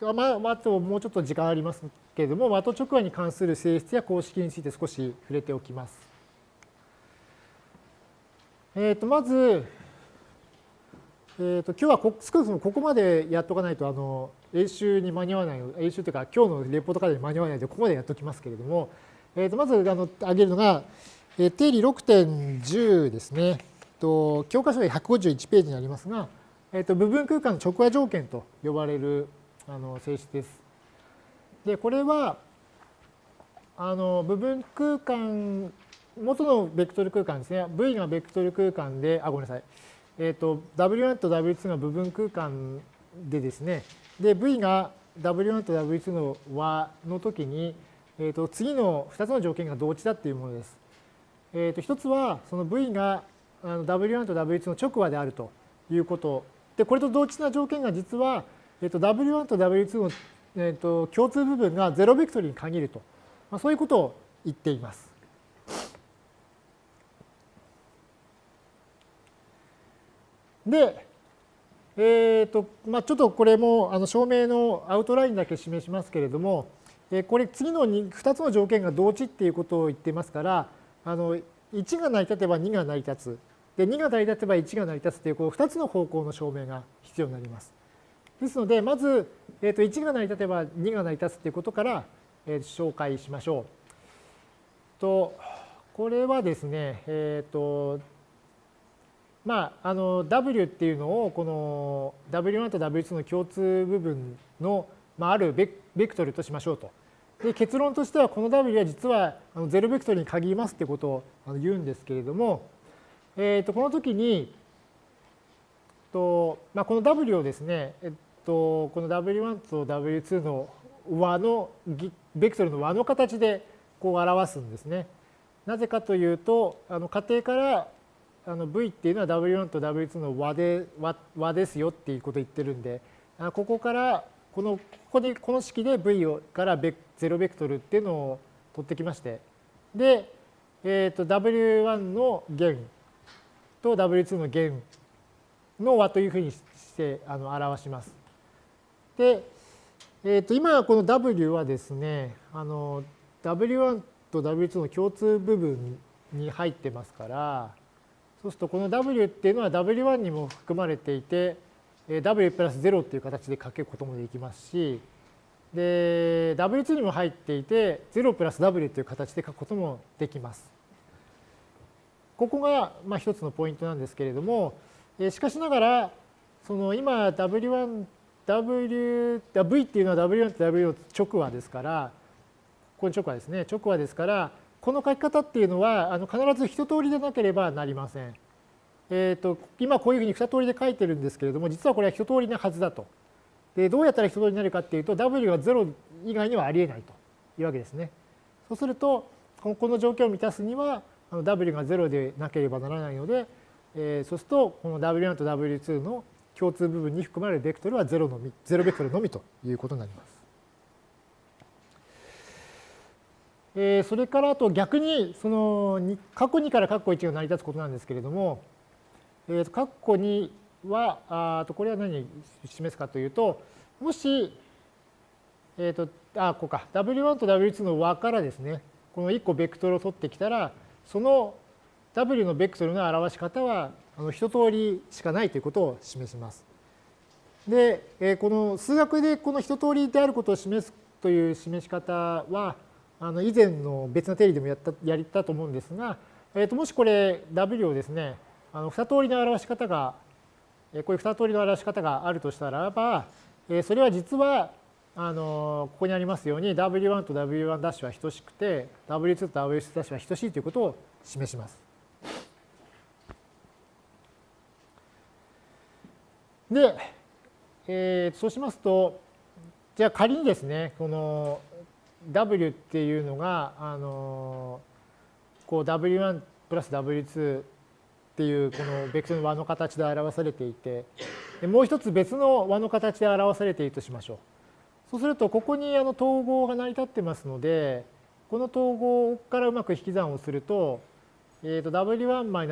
まあ、あともうちょっと時間ありますけれども、的直和に関する性質や公式について少し触れておきます。えー、とまず、えー、と今日はこ少なくともここまでやっとかないとあの演習に間に合わない演習というか今日のレポート課題に間に合わないのでここまでやっておきますけれども、えー、とまずあの挙げるのが、えー、定理6.10ですね。と教科書で151ページになりますが、えー、と部分空間の直和条件と呼ばれるあの性質です。で、これは、あの部分空間、元のベクトル空間ですね。V がベクトル空間で、あ、ごめんなさい。えっ、ー、と、W1 と W2 が部分空間でですね。で、V が W1 と W2 の和の時に、えっ、ー、と、次の2つの条件が同値だっていうものです。えっ、ー、と、一つは、その V があの W1 と W2 の直和であるということ。で、これと同値な条件が実は、えっと、W1 と W2 の、えっと、共通部分が0ベクトルに限ると、まあ、そういうことを言っています。で、えーとまあ、ちょっとこれもあの証明のアウトラインだけ示しますけれども、えこれ次の 2, 2つの条件が同値っていうことを言ってますからあの1が成り立てば2が成り立つで2が成り立てば1が成り立つというこの2つの方向の証明が必要になります。ですので、まず、えー、と1が成り立てば2が成り立つということから、えー、紹介しましょう。とこれはですね、えっ、ー、と、まあ、あの W っていうのをこの W1 と W2 の共通部分の、まあ、あるベクトルとしましょうと。で結論としてはこの W は実は0ベクトルに限りますってことを言うんですけれども、えー、とこの時にと、まあ、この W をですね、と、この W1 と W2 の和の、ベクトルの和の形でこう表すんですね。なぜかというと、あの仮定からあの V っていうのは W1 と W2 の和で和和ですよっていうことを言ってるんで、ここからこのここでこの式で V をからベ0ベクトルっていうのを取ってきまして、で、えー、と W1 の弦と W2 の弦の和というふうにしてあの表します。で、えー、と今この W はですね、あの W1 と W2 の共通部分に入ってますから、そうするとこの W っていうのは W1 にも含まれていて、W プラス0っていう形で書けることもできますし、で、W2 にも入っていて、0プラス W という形で書くこともできます。ここがまあ一つのポイントなんですけれども、しかしながら、その今 W1 W、V っていうのは W1 と W の直和ですから、ここに直和ですね。直和ですから、この書き方っていうのはあの必ず一通りでなければなりません。えーと、今こういうふうに二通りで書いてるんですけれども、実はこれは一通りなはずだと。でどうやったら一通りになるかっていうと、W が0以外にはありえないというわけですね。そうすると、この条件を満たすには、W が0でなければならないので、えー、そうすると、この W1 と W2 の共通部分に含まれるベクトルは0のみ、0ベクトルのみということになります。えー、それからあと逆に、その、過去2から括弧1が成り立つことなんですけれども、えー、括弧2は、あとこれは何に示すかというと、もし、えっ、ー、と、あ、こうか、W1 と W2 の和からですね、この1個ベクトルを取ってきたら、その W のベクトルの表し方はあの一通りしかないということを示します。で、えこの数学でこの一通りであることを示すという示し方は、あの以前の別の定理でもやったやったと思うんですが、えー、ともしこれ W をですね、あの二通りの表し方が、こういう二通りの表し方があるとしたらば、えそれは実はあのここにありますように W1 と W1' は等しくて W2 と W2' は等しいということを示します。で、えー、そうしますと、じゃあ仮にですね、この W っていうのが、あのこう W1 プラス W2 っていうこのベクトルの和の形で表されていて、もう一つ別の和の形で表されているとしましょう。そうすると、ここにあの統合が成り立ってますので、この統合からうまく引き算をすると、えー、と W1-W1'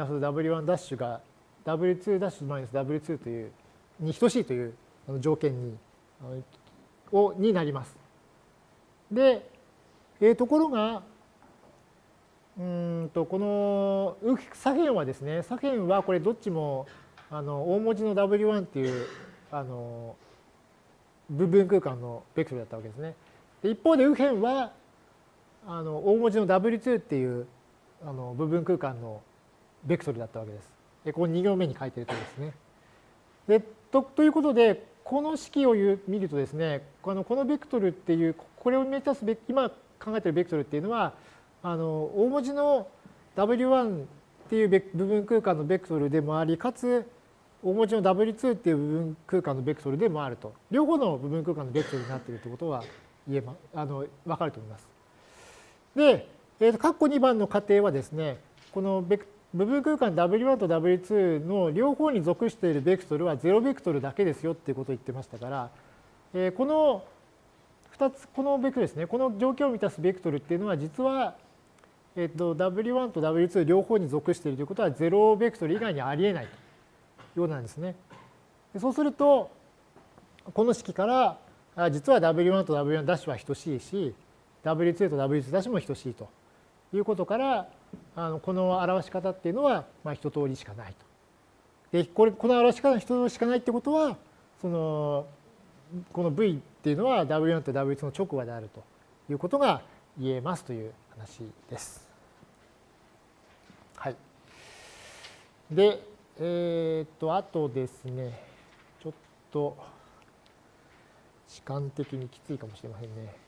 が W2' ダッシュマイナス W2 というに等しいという条件にをになります。で、えー、ところが、うんとこの左辺はですね、左辺はこれどっちもあの大文字の W1 っていうあの部分空間のベクトルだったわけですね。で一方で右辺はあの大文字の W2 っていうあの部分空間のベクトルだったわけです。でここ2行目に書いてるとですね。でとということでこの式を見るとですねこのこのベクトルっていうこれを目指すべ今考えているベクトルっていうのはあの大文字の W1 っていう部分空間のベクトルでもありかつ大文字の W2 っていう部分空間のベクトルでもあると両方の部分空間のベクトルになっているということは言えまあの分かると思います。で、えー、と括弧2番の仮定はですねこのベク部分空間 W1 と W2 の両方に属しているベクトルは0ベクトルだけですよっていうことを言ってましたから、えー、この2つこのベクトルですねこの条件を満たすベクトルっていうのは実は、えー、と W1 と W2 両方に属しているということは0ベクトル以外にありえないようなんですね。そうするとこの式から実は W1 と W1' は等しいし W2 と W2' も等しいということからあのこの表し方っていうのはまあ一通りしかないと。でこれこの表し方の一通りしかないってことはそのこの V っていうのは W1 と W2 の直後であるということが言えますという話です。はい。で、えっ、と、あとですね、ちょっと時間的にきついかもしれませんね。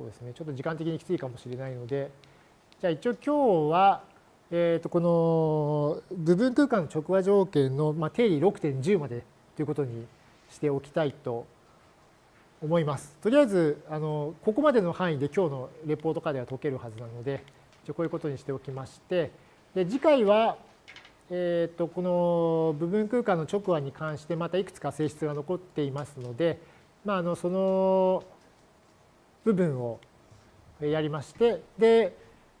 そうですね、ちょっと時間的にきついかもしれないので、じゃあ一応今日は、えー、とこの部分空間の直和条件の、ま、定理6.10までということにしておきたいと思います。とりあえずあのここまでの範囲で今日のレポート課では解けるはずなのでこういうことにしておきまして。で次回は、えー、とこの部分空間の直和に関してまたいくつか性質が残っていますので、まあ、あのその部分をやりましてで、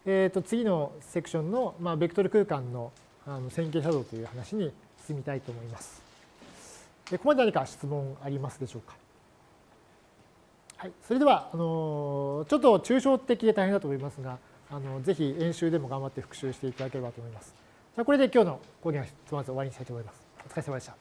えー、と次のセクションの、まあ、ベクトル空間のあの線形作動という話に進みたいと思います。でここまで何か質問ありますでしょうか？はい、それではあのちょっと抽象的で大変だと思いますがあのぜひ演習でも頑張って復習していただければと思います。じゃあこれで今日の講義はまず終わりにしたいと思います。お疲れ様でした。